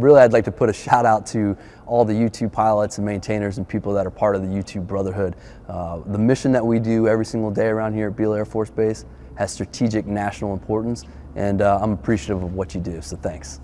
really I'd like to put a shout out to all the U-2 pilots and maintainers and people that are part of the U-2 Brotherhood. Uh, the mission that we do every single day around here at Beale Air Force Base has strategic national importance and uh, I'm appreciative of what you do, so thanks.